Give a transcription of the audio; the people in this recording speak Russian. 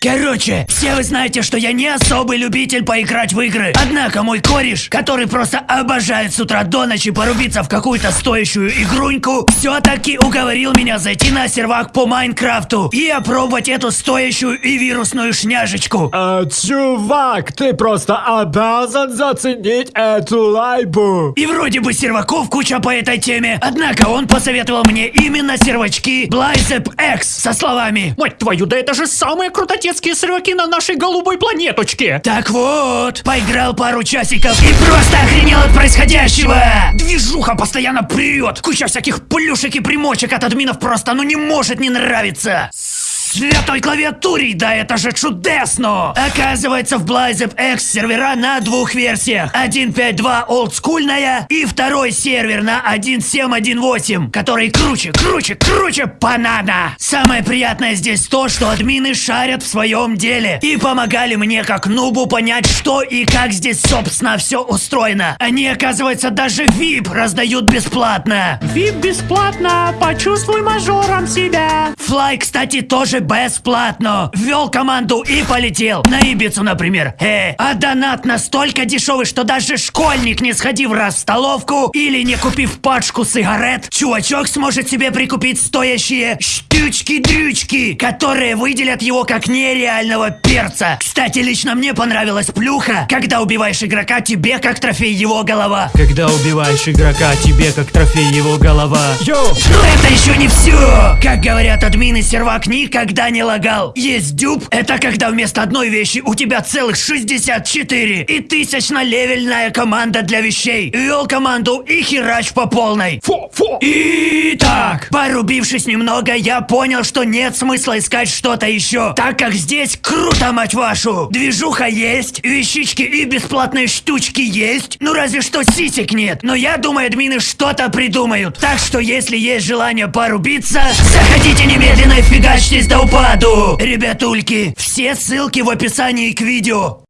Короче, все вы знаете, что я не особый любитель поиграть в игры. Однако мой кореш, который просто обожает с утра до ночи порубиться в какую-то стоящую игруньку, все-таки уговорил меня зайти на сервак по Майнкрафту и опробовать эту стоящую и вирусную шняжечку. А, чувак, ты просто обязан заценить эту лайбу. И вроде бы серваков куча по этой теме, однако он посоветовал мне именно сервачки Blazep X со словами Мать твою, да это же самые крутотецкие серваки на нашей голубой планеточке! Так вот, поиграл пару часиков и просто охренел от происходящего! Движуха постоянно прет! Куча всяких плюшек и примочек от админов просто ну не может не нравиться! Святой клавиатуре, да это же чудесно! Оказывается, в Blazep X сервера на двух версиях. 1.5.2 олдскульная и второй сервер на 1.7.1.8, который круче, круче, круче банана. Самое приятное здесь то, что админы шарят в своем деле и помогали мне как нубу понять, что и как здесь, собственно, все устроено. Они, оказывается, даже VIP раздают бесплатно. Вип бесплатно, почувствуй мажором себя! Флай, кстати, тоже бесплатно. Ввел команду и полетел. На Ибицу, например. Э, а донат настолько дешевый, что даже школьник, не сходив раз в столовку или не купив пачку сигарет, чувачок сможет себе прикупить стоящие штучки-дрючки, которые выделят его как нереального перца. Кстати, лично мне понравилась плюха, когда убиваешь игрока, тебе как трофей его голова. Когда убиваешь игрока, тебе как трофей его голова. Йоу! Но это еще не все! Как говорят админы, сервак никогда не лагал. Есть дюб, это когда вместо одной вещи у тебя целых 64. И тысячно-левельная команда для вещей. Вел команду и херач по полной. Фу, фу! Итак, порубившись немного, я понял, что нет смысла искать что-то еще, так как здесь круто, мать вашу! Движуха есть, вещички и бесплатные штучки есть, ну разве что сисек нет, но я думаю, админы что-то придумают. Так что, если есть желание порубиться, заходите немедленно и фигачьтесь до упаду! Ребятульки, все ссылки в описании к видео.